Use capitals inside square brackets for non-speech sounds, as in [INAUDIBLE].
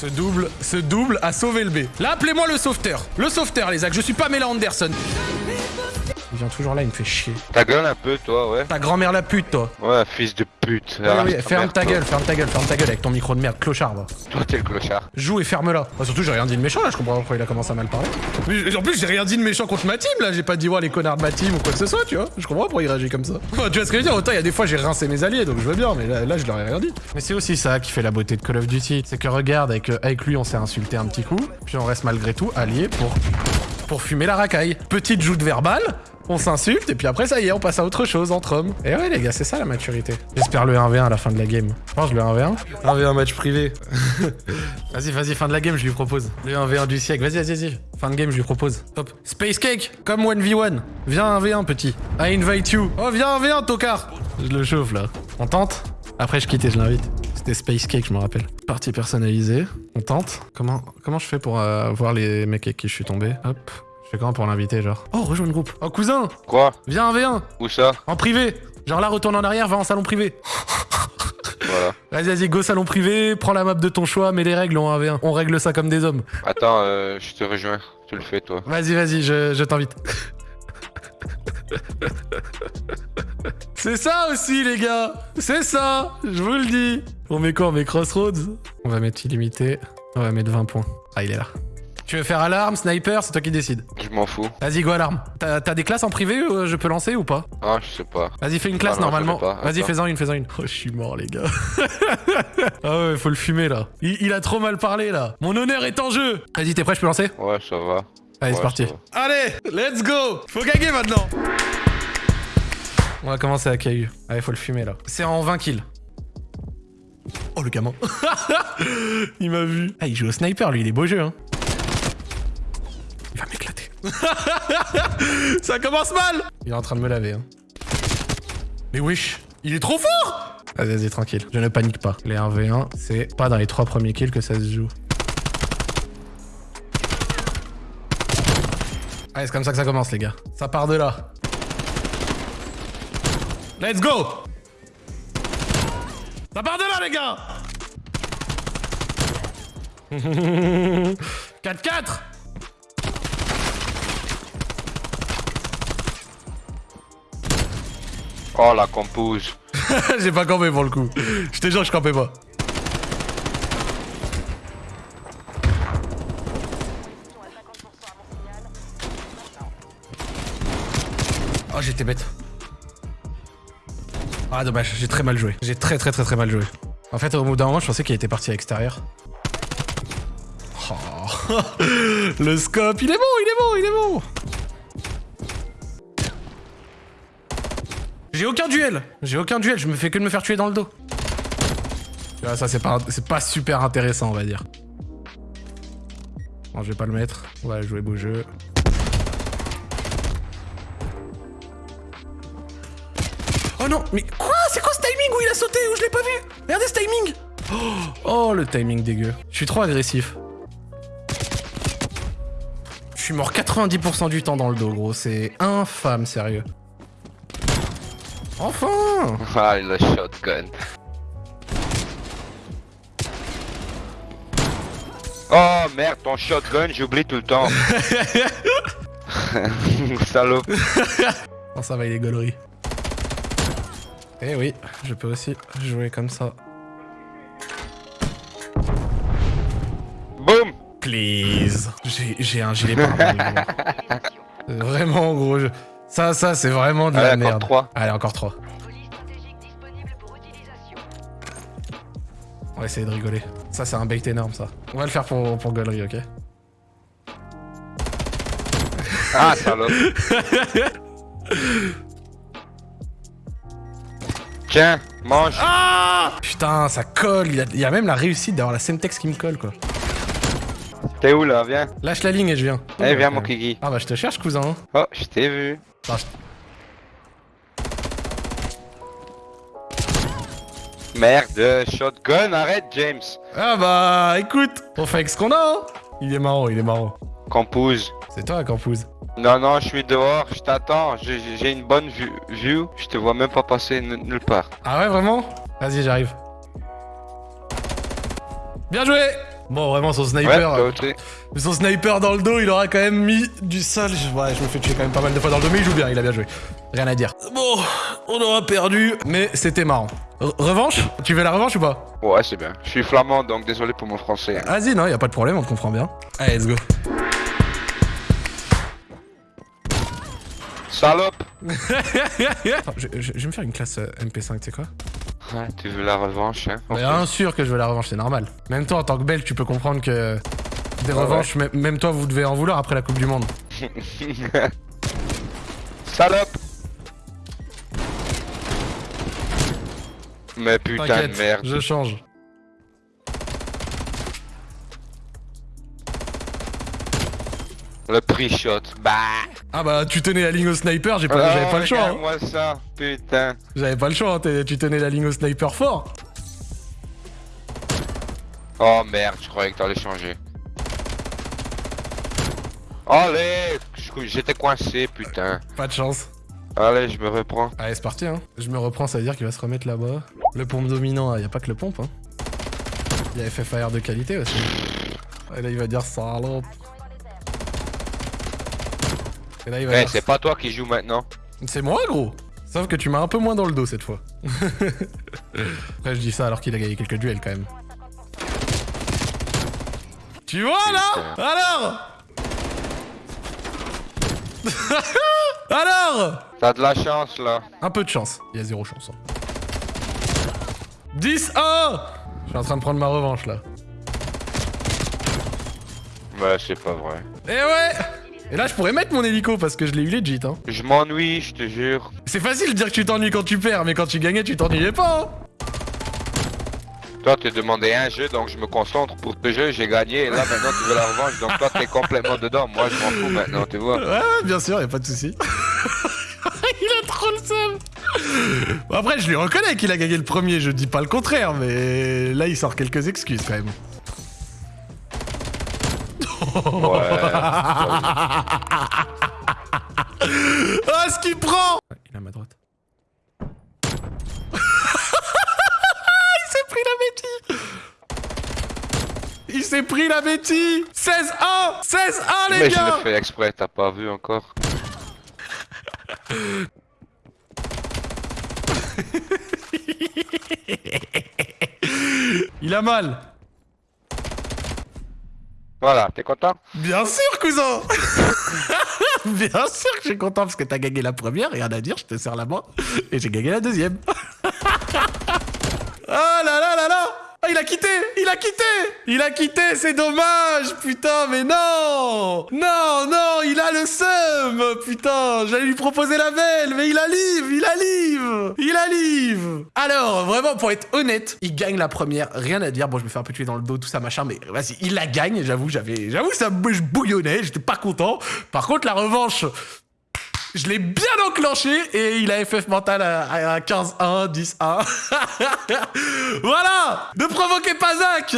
Ce double, ce double a sauvé le B. Là, appelez-moi le sauveteur. Le sauveteur, les actes. Je suis pas Mela Anderson. Il vient toujours là, il me fait chier. Ta gueule un peu, toi, ouais. Ta grand-mère la pute, toi. Ouais, fils de pute. Ah, oui, ferme ta toi. gueule, ferme ta gueule, ferme ta gueule avec ton micro de merde, clochard, va. Toi, t'es le clochard. Joue et ferme-la. Bah, surtout, j'ai rien dit de méchant là, je comprends pas pourquoi il a commencé à mal parler. Mais, en plus, j'ai rien dit de méchant contre ma team là, j'ai pas dit, ouais, les connards de ma team ou quoi que ce soit, tu vois. Je comprends pas pourquoi il réagit comme ça. Enfin, tu vois ce que je veux dire Autant il y a des fois, j'ai rincé mes alliés, donc je veux bien, mais là, là, je leur ai rien dit. Mais c'est aussi ça qui fait la beauté de Call of Duty. C'est que regarde, avec, euh, avec lui, on s'est insulté un petit coup, puis on reste malgré tout alliés pour, pour fumer la racaille. Petite joute verbale. On s'insulte et puis après ça y est, on passe à autre chose entre hommes. Et ouais les gars, c'est ça la maturité. J'espère le 1v1 à la fin de la game. Je pense le 1v1. 1v1 match privé. [LAUGHS] Vas-y, vas-y, fin de la game, je lui propose. Le 1v1 du siècle. Vas-y, vas-y, vas-y. Fin de game, je lui propose. Hop. Space Cake, comme 1v1. Viens 1v1, petit. I invite you. Oh, viens 1v1, tocard. Je le chauffe, là. On tente? Après, je quitte et je l'invite. C'était Space Cake, je me rappelle. Partie personnalisée. On tente Comment, comment je fais pour euh, voir les mecs avec qui je suis tombé? Hop. Je fais comment pour l'inviter, genre Oh, rejoins le groupe. Oh, cousin Quoi Viens 1v1. Où ça En privé. Genre là, retourne en arrière, va en salon privé. Voilà. Vas-y, vas-y, go salon privé, prends la map de ton choix, mets les règles en 1v1. On règle ça comme des hommes. Attends, euh, je te rejoins. Tu le fais, toi. Vas-y, vas-y, je, je t'invite. C'est ça aussi, les gars C'est ça Je vous le dis On met quoi On met Crossroads? On va mettre illimité. On va mettre 20 points. Ah, il est là. Tu veux faire alarme, sniper C'est toi qui décides. Je m'en fous. Vas-y, go alarme. T'as des classes en privé euh, Je peux lancer ou pas? Ah, je sais pas. Vas-y, fais une classe Ah non, normalement. Vas-y, fais-en une, fais-en une. Oh, je suis mort, les gars. [LAUGHS] ah ouais, faut le fumer là. Il, il a trop mal parlé là. Mon honneur est en jeu. Vas-y, t'es prêt, je peux lancer? Ouais, ça va. Allez, c'est parti. Allez, let's go Faut gagner maintenant On va commencer à KU. Allez, faut le fumer là. C'est en 20 kills. Oh, le gamin. [LAUGHS] il m'a vu. Ah, il joue au sniper, lui, il est beau jeu, hein. [LAUGHS] Ça commence mal Il est en train de me laver, hein. Mais wesh, il est trop fort Vas-y, vas-y, tranquille. Je ne panique pas. Les 1v1, c'est pas dans les trois premiers kills que ça se joue. Allez, c'est comme ça que ça commence, les gars. Ça part de là. Let's go Ça part de là, les gars [LAUGHS] 4-4 Oh, la compose. [LAUGHS] J'ai pas campé pour le coup. Je te jure, je campais pas. Oh, j'étais bête. Ah, dommage, j'ai très mal joué. J'ai très très très très mal joué. En fait, au bout d'un moment, je pensais qu'il était parti à l'extérieur. Oh. [LAUGHS] Le scope, il est bon, il est bon, il est bon. J'ai aucun duel. J'ai aucun duel. Je me fais que de me faire tuer dans le dos. Vois, ça c'est pas, pas super intéressant, on va dire. Bon, je vais pas le mettre. On va jouer beau jeu. Oh non, mais quoi? C'est quoi ce timing où il a sauté? Où je l'ai pas vu? Regardez ce timing oh, oh, le timing dégueu. Je suis trop agressif. Je suis mort 90% du temps dans le dos, gros. C'est infâme, sérieux. Enfin Ah, le shotgun. Oh merde, ton shotgun, j'oublie tout le temps. [LAUGHS] [LAUGHS] Salope. Non, [LAUGHS] ça va, il est gaulerie. Eh oui, je peux aussi jouer comme ça. Boum Please J'ai un gilet. C'est Vraiment, gros. je- Ça, ça, c'est vraiment de la Allez, encore merde. trois. Allez, encore disponible pour utilisation. On va essayer de rigoler. Ça, c'est un bait énorme, ça. On va le faire pour, pour gaulerie, ok? Ah, salope. Tiens, mange. Ah Putain, ça colle. Il y, a, il y a même la réussite d'avoir la Semtex qui me colle, quoi. T'es où là? Viens. Lâche la ligne et je viens. Eh, viens, mon kiki. Ah bah, je te cherche, cousin. hein. Oh, je t'ai vu. Merde, shotgun, arrête, James. Ah bah, écoute, on fait avec ce qu'on a, hein. Il est marrant, il est marrant. Compose. C'est toi, Campouze. Non, non, je suis dehors, je t'attends. J'ai une bonne vue, vue. Je te vois même pas passer nulle part. Ah ouais, vraiment? Vas-y, j'arrive. Bien joué Bon, vraiment, son Ouais, sniper... toi euh, aussi. son sniper dans le dos, il aura quand même mis du sol. Ouais, je me fais tuer quand même pas mal de fois dans le dos, mais il joue bien, il a bien joué. Rien à dire. Bon, on aura perdu, mais c'était marrant. Re- revanche? Tu veux la revanche ou pas? Ouais, c'est bien. Je suis flamand, donc désolé pour mon français. hein. Vas-y, non, y a pas de problème, on te comprend bien. Allez, let's go. Salope [LAUGHS] je- je vais me faire une classe euh, MP5, tu sais quoi? Ouais, tu veux la revanche, hein? Mais Bien sûr que je veux la revanche, c'est normal. Même toi, en tant que belge, tu peux comprendre que des Ouais, revanches, même- même toi, vous devez en vouloir après la Coupe du Monde. [LAUGHS] Salope Mais putain de merde. je change. Le prix shot. Bah Ah bah, tu tenais la ligne au sniper, j'ai pas, j'avais pas le choix. hein. moi ça, putain. J'avais pas le choix, hein, tu tenais la ligne au sniper fort. Oh merde, je croyais que t'allais changer. Allez J'étais coincé, putain. Pas de chance. Allez, je me reprends. Allez, c'est parti, hein. Je me reprends, ça veut dire qu'il va se remettre là-bas. Le pompe dominant, y a pas que le pompe, hein. Il y a FFAR de qualité aussi. Et là, il va dire salope. Et là, il va Eh, c'est pas toi qui joues maintenant. C'est moi, gros Sauf que tu m'as un peu moins dans le dos cette fois. [LAUGHS] Après, je dis ça alors qu'il a gagné quelques duels quand même. Tu vois là? Alors? [LAUGHS] Alors? T'as de la chance là. Un peu de chance. Il y a zéro chance. hein. 10-1 Je suis en train de prendre ma revanche là. Ouais, c'est pas vrai. Et ouais Et là, je pourrais mettre mon hélico parce que je l'ai eu legit. Hein. Je m'ennuie, je te jure. C'est facile de dire que tu t'ennuies quand tu perds, mais quand tu gagnais, tu t'ennuyais pas. Hein. Toi, t'es demandé un jeu, donc je me concentre pour ce jeu, j'ai gagné, et là maintenant tu veux la revanche, donc toi t'es complètement dedans. Moi, je m'en fous maintenant, tu vois. Ouais, ouais, bien sûr, y a pas de souci. [LAUGHS] il a trop le seum. Bon, après, je lui reconnais qu'il a gagné le premier, je dis pas le contraire, mais là, il sort quelques excuses quand même. Ouais. Ah, ce qu'il prend Il est à ma droite. [LAUGHS] il s'est pris la bêtise Il s'est pris la bêtise 16-1 16-1 les Mais je gars l'ai fait exprès, t'as pas vu encore. [LAUGHS] Il a mal Voilà, t'es content? Bien sûr, cousin [LAUGHS] Bien sûr que je suis content parce que t'as gagné la première, rien à dire, je te serre la main. Et j'ai gagné la deuxième. oh [LAUGHS] là là là là Ah, il a quitté a quitté. Il a quitté, c'est dommage Putain, mais non. Non, non, il a le seum. Putain, j'allais lui proposer la belle, mais il a livre Il a livre Il a livre Alors, vraiment, pour être honnête, il gagne la première, rien à dire. Bon, je me fais un peu tuer dans le dos, tout ça, machin, mais vas-y, il la gagne, j'avoue, j'avais... J'avoue, ça je bouillonnait, j'étais pas content. Par contre, la revanche... Je l'ai bien enclenché et il a FF mental à, à 15-1, 10-1. [LAUGHS] voilà Ne provoquez pas Zach